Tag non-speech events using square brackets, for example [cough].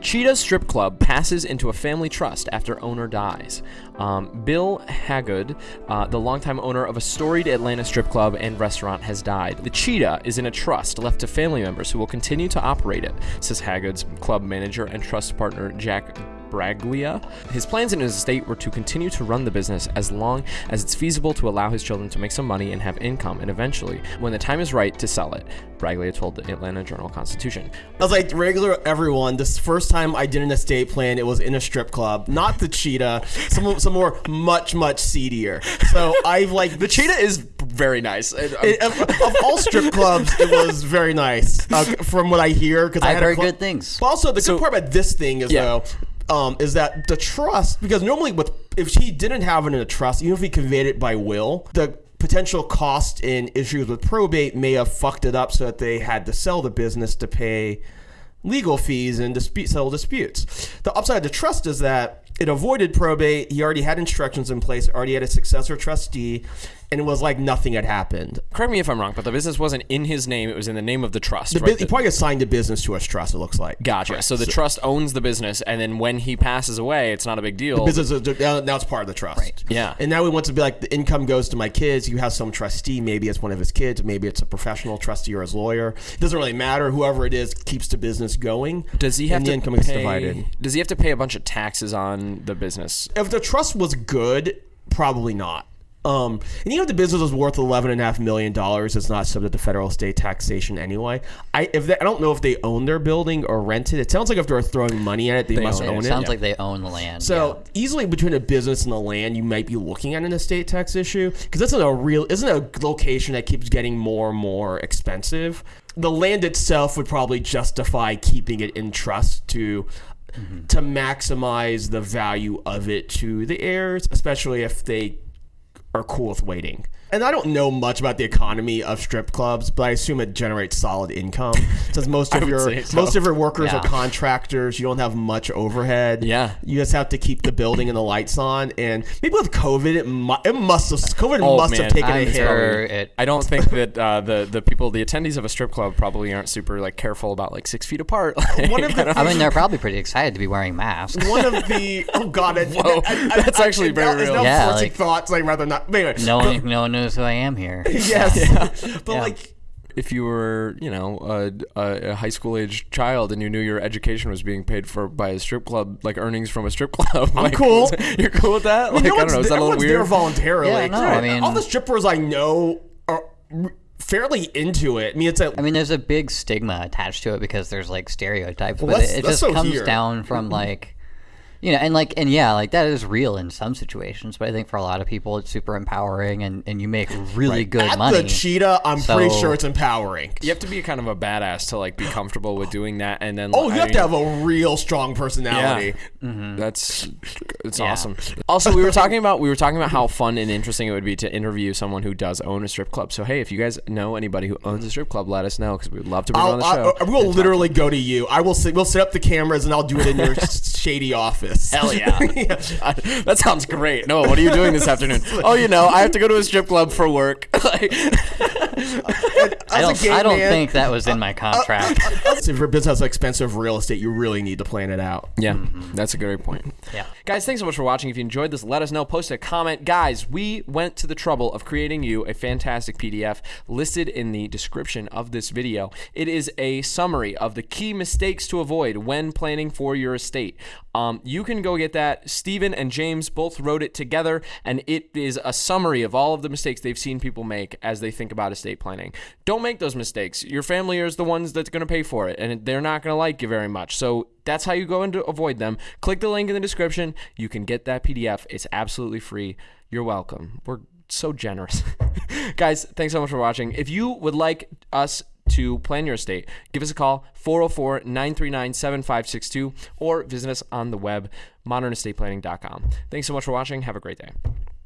Cheetah Strip Club passes into a family trust after owner dies. Um, Bill Hagood, uh, the longtime owner of a storied Atlanta strip club and restaurant, has died. The Cheetah is in a trust left to family members who will continue to operate it, says Hagood's club manager and trust partner Jack Braglia. His plans in his estate were to continue to run the business as long as it's feasible to allow his children to make some money and have income, and eventually, when the time is right, to sell it. Braglia told the Atlanta Journal Constitution. I was like regular everyone. This first time I did an estate plan, it was in a strip club, not the cheetah. Some some more much much seedier. So I've like The cheetah is very nice. And, it- of, of all strip clubs, it was very nice uh, from what I hear. Because I I've had a heard cl- good things. But also, the good part about this thing is Yeah. though, um, is that the trust because normally with if he didn't have it in a trust, even if he conveyed it by will, the potential cost and issues with probate may have fucked it up so that they had to sell the business to pay legal fees and dispute settle disputes. The upside the trust is that it avoided probate. He already had instructions in place, already had a successor trustee, and it was like nothing had happened. correct me if I'm wrong, but the business wasn't in his name; it was in the name of the trust. The right? he probably assigned the business to a trust. It looks like. Gotcha. So the trust owns the business, and then when he passes away, it's not a big deal. business is now, now it's part of the trust. Right. Yeah. And now we want to be like the income goes to my kids. You have some trustee, maybe it's one of his kids, maybe it's a professional trustee or his lawyer. It doesn't really matter. Whoever it is keeps the business going. Does he have to the income gets pay? divided? Does he have to pay a bunch of taxes on the business? If the trust was good, probably not. Um, and even if the business was worth eleven and a half million dollars, it's not subject to federal state taxation anyway. I if they, I don't know if they own their building or rent it. It sounds like if they're throwing money at it, they, must own own it. it. Sounds like they own the land. So easily between a business and the land, you might be looking at an estate tax issue because that's a real isn't a location that keeps getting more and more expensive. The land itself would probably justify keeping it in trust to to maximize the value of it to the heirs, especially if they are cool with waiting. And I don't know much about the economy of strip clubs, but I assume it generates solid income. Since most [laughs] of your so. most of your workers Yeah. are contractors, you don't have much overhead. Yeah. you just have to keep the building and the lights on. And maybe with COVID, it, mu- it must have COVID Oh, must man. have taken a I'm hit. it. I don't think that uh, the the people, the attendees of a strip club, probably aren't super like careful about like six feet apart. [laughs] Like, One of the I mean, they're probably pretty excited to be wearing masks. one of the oh god, I, [laughs] Whoa, that's actually very It's real. now Yeah, like- thoughts. I'd rather not. Anyway, No one, no one knows who I am here. [laughs] yes, but Yeah. like if you were, you know, a, a, a high school age child and you knew your education was being paid for by a strip club, like earnings from a strip [laughs] club, I'm cool. [laughs] You're cool with that? Like, I no don't know. Is that a little everyone's there weird? voluntarily. Yeah, no, I mean- all the strippers I know are fairly into it. I mean, it's a I mean, there's a big stigma attached to it because there's like stereotypes, Well, but it, it just so comes here. down from mm-hmm. like, you know, and like, and yeah, like that is real in some situations, but I think for a lot of people, it's super empowering, and and you make really good at money. the cheetah. I'm pretty sure it's empowering. You have to be kind of a badass to like be comfortable with doing that, and then Oh, you I have mean, to have a real strong personality. Mm-hmm. That's it's Yeah. awesome. Also, we were talking about we were talking about how fun and interesting it would be to interview someone who does own a strip club. So hey, if you guys know anybody who owns a strip club, let us know because we'd love to bring them on I'll, the show. I, I will literally go to you. I will. Sit, we'll set up the cameras and I'll do it in your [laughs] shady office. Hell yeah. [laughs] I- [laughs] that sounds great. No, what are you doing this afternoon? [laughs] Oh, you know, I have to go to a strip club for work. Like- I don't, I don't man- think that was in my contract. if your business has expensive real estate, you really need to plan it out. yeah, that's a great point. yeah. Guys, thanks so much for watching. If you enjoyed this, let us know. Post a comment. Guys, we went to the trouble of creating you a fantastic PDF listed in the description of this video. It is a summary of the key mistakes to avoid when planning for your estate. Um, you can go get that. Steven and James both wrote it together, and it is a summary of all of the mistakes they've seen people make as they think about estate planning. Don't make those mistakes. Your family is the ones that's going to pay for it, and they're not going to like you very much. So that's how you go into avoid them. Click the link in the description. You can get that PDF. It's absolutely free. You're welcome. We're so generous. [laughs] Guys, thanks so much for watching. If you would like us to plan your estate, give us a call 404 939 7562 or visit us on the web modernestateplanning.com. Thanks so much for watching. Have a great day.